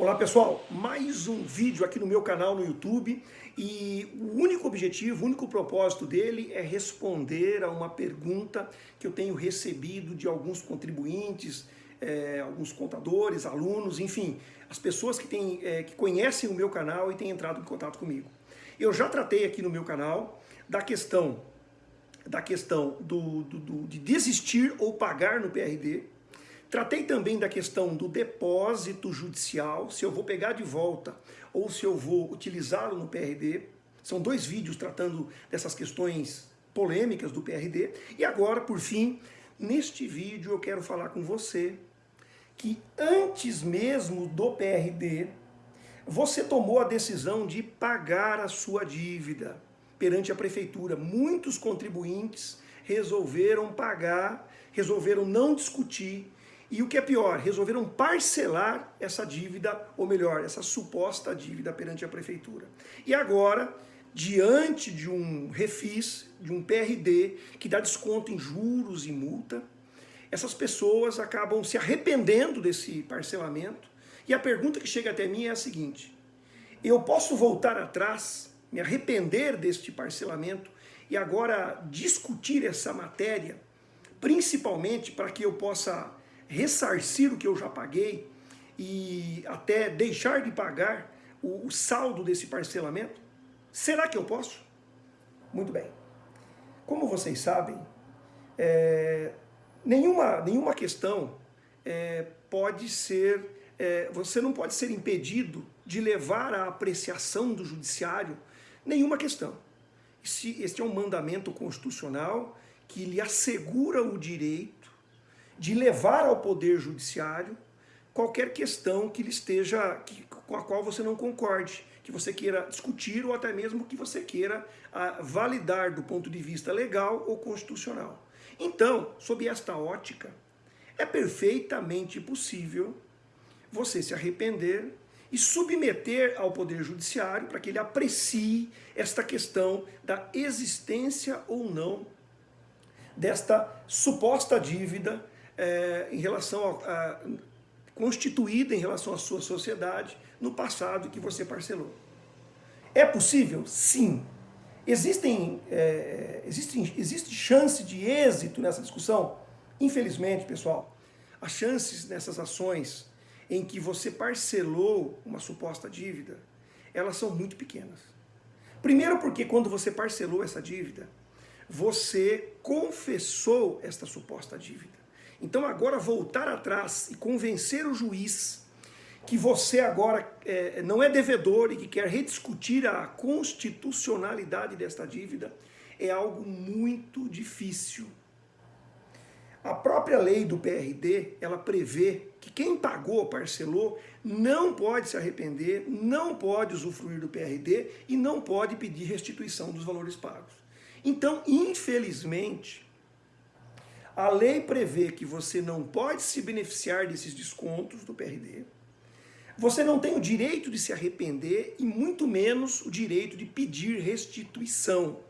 Olá pessoal, mais um vídeo aqui no meu canal no YouTube e o único objetivo, o único propósito dele é responder a uma pergunta que eu tenho recebido de alguns contribuintes, é, alguns contadores, alunos, enfim, as pessoas que, têm, é, que conhecem o meu canal e têm entrado em contato comigo. Eu já tratei aqui no meu canal da questão, da questão do, do, do de desistir ou pagar no PRD, Tratei também da questão do depósito judicial, se eu vou pegar de volta ou se eu vou utilizá-lo no PRD. São dois vídeos tratando dessas questões polêmicas do PRD. E agora, por fim, neste vídeo eu quero falar com você que antes mesmo do PRD, você tomou a decisão de pagar a sua dívida perante a prefeitura. Muitos contribuintes resolveram pagar, resolveram não discutir, e o que é pior, resolveram parcelar essa dívida, ou melhor, essa suposta dívida perante a prefeitura. E agora, diante de um refis, de um PRD, que dá desconto em juros e multa, essas pessoas acabam se arrependendo desse parcelamento. E a pergunta que chega até mim é a seguinte, eu posso voltar atrás, me arrepender deste parcelamento e agora discutir essa matéria, principalmente para que eu possa ressarcir o que eu já paguei e até deixar de pagar o, o saldo desse parcelamento? Será que eu posso? Muito bem. Como vocês sabem, é, nenhuma, nenhuma questão é, pode ser, é, você não pode ser impedido de levar à apreciação do judiciário nenhuma questão. Este, este é um mandamento constitucional que lhe assegura o direito de levar ao Poder Judiciário qualquer questão que ele esteja, que, com a qual você não concorde, que você queira discutir ou até mesmo que você queira ah, validar do ponto de vista legal ou constitucional. Então, sob esta ótica, é perfeitamente possível você se arrepender e submeter ao Poder Judiciário para que ele aprecie esta questão da existência ou não desta suposta dívida é, em relação a, a, constituída em relação à sua sociedade no passado que você parcelou. É possível? Sim. Existem, é, existem, existe chance de êxito nessa discussão? Infelizmente, pessoal, as chances nessas ações em que você parcelou uma suposta dívida, elas são muito pequenas. Primeiro porque quando você parcelou essa dívida, você confessou esta suposta dívida. Então agora voltar atrás e convencer o juiz que você agora é, não é devedor e que quer rediscutir a constitucionalidade desta dívida é algo muito difícil. A própria lei do PRD, ela prevê que quem pagou, parcelou, não pode se arrepender, não pode usufruir do PRD e não pode pedir restituição dos valores pagos. Então, infelizmente, a lei prevê que você não pode se beneficiar desses descontos do PRD, você não tem o direito de se arrepender e muito menos o direito de pedir restituição.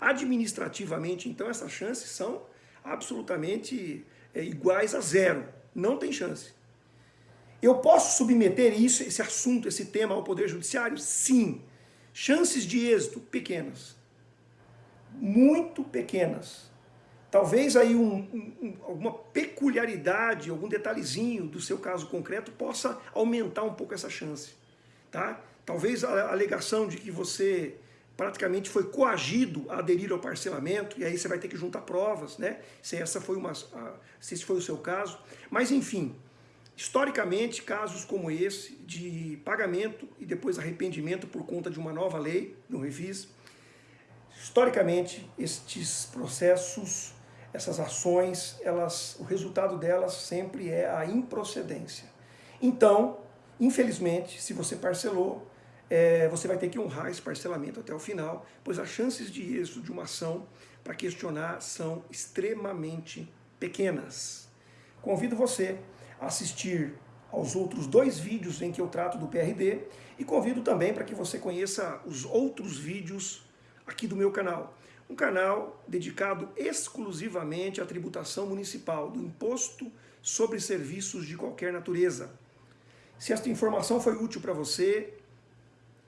Administrativamente, então, essas chances são absolutamente é, iguais a zero. Não tem chance. Eu posso submeter isso, esse assunto, esse tema ao Poder Judiciário? Sim. Chances de êxito pequenas. Muito pequenas. Talvez aí um, um, alguma peculiaridade, algum detalhezinho do seu caso concreto possa aumentar um pouco essa chance. Tá? Talvez a alegação de que você praticamente foi coagido a aderir ao parcelamento, e aí você vai ter que juntar provas, né? Se, essa foi uma, se esse foi o seu caso. Mas enfim, historicamente, casos como esse, de pagamento e depois arrependimento por conta de uma nova lei, no Refis, historicamente, estes processos essas ações, elas, o resultado delas sempre é a improcedência. Então, infelizmente, se você parcelou, é, você vai ter que honrar esse parcelamento até o final, pois as chances de êxito de uma ação para questionar são extremamente pequenas. Convido você a assistir aos outros dois vídeos em que eu trato do PRD e convido também para que você conheça os outros vídeos aqui do meu canal um canal dedicado exclusivamente à tributação municipal, do imposto sobre serviços de qualquer natureza. Se esta informação foi útil para você,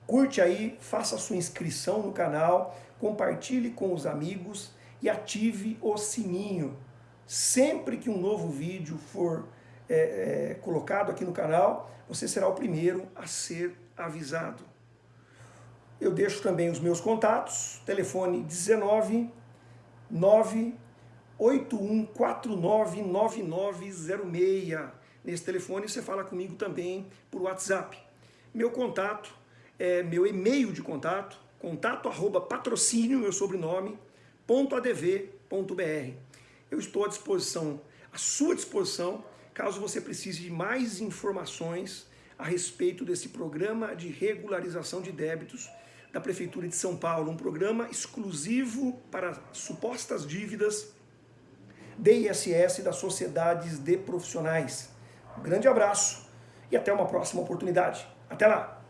curte aí, faça sua inscrição no canal, compartilhe com os amigos e ative o sininho. Sempre que um novo vídeo for é, é, colocado aqui no canal, você será o primeiro a ser avisado. Eu deixo também os meus contatos, telefone 19 981499906. Nesse telefone você fala comigo também por WhatsApp. Meu contato é meu e-mail de contato, contato arroba patrocínio, meu sobrenome, .adv.br. Eu estou à disposição, à sua disposição, caso você precise de mais informações a respeito desse programa de regularização de débitos da Prefeitura de São Paulo, um programa exclusivo para supostas dívidas de ISS das sociedades de profissionais. Um grande abraço e até uma próxima oportunidade. Até lá!